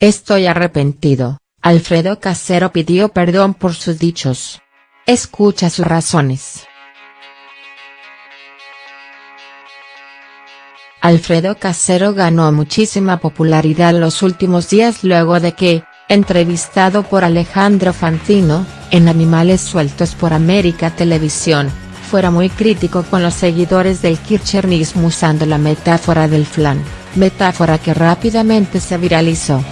estoy arrepentido, Alfredo Casero pidió perdón por sus dichos. Escucha sus razones. Alfredo Casero ganó muchísima popularidad los últimos días luego de que, entrevistado por Alejandro Fantino, en Animales Sueltos por América Televisión, fuera muy crítico con los seguidores del kirchnerismo usando la metáfora del flan, metáfora que rápidamente se viralizó.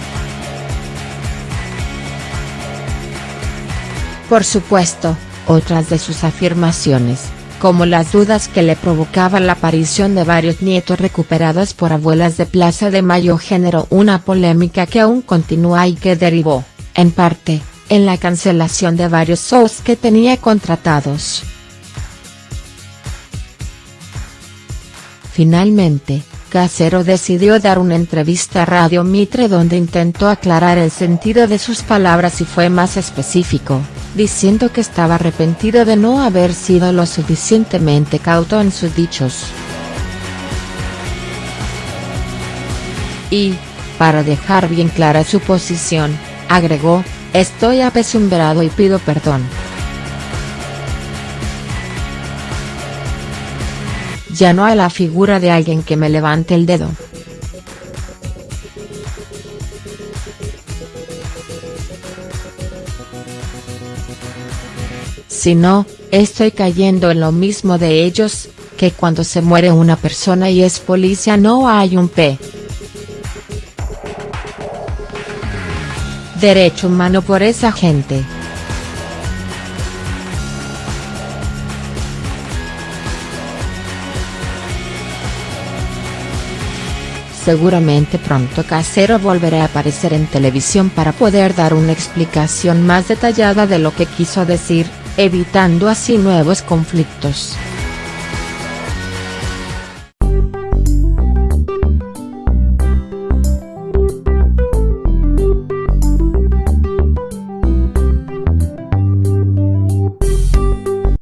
Por supuesto, otras de sus afirmaciones, como las dudas que le provocaba la aparición de varios nietos recuperados por abuelas de Plaza de Mayo generó una polémica que aún continúa y que derivó, en parte, en la cancelación de varios shows que tenía contratados. Finalmente, Casero decidió dar una entrevista a Radio Mitre donde intentó aclarar el sentido de sus palabras y fue más específico diciendo que estaba arrepentido de no haber sido lo suficientemente cauto en sus dichos. Y, para dejar bien clara su posición, agregó, estoy apesumbrado y pido perdón. Ya no hay la figura de alguien que me levante el dedo. Si no, estoy cayendo en lo mismo de ellos, que cuando se muere una persona y es policía no hay un P. Derecho humano por esa gente. Seguramente pronto Casero volverá a aparecer en televisión para poder dar una explicación más detallada de lo que quiso decir, evitando así nuevos conflictos.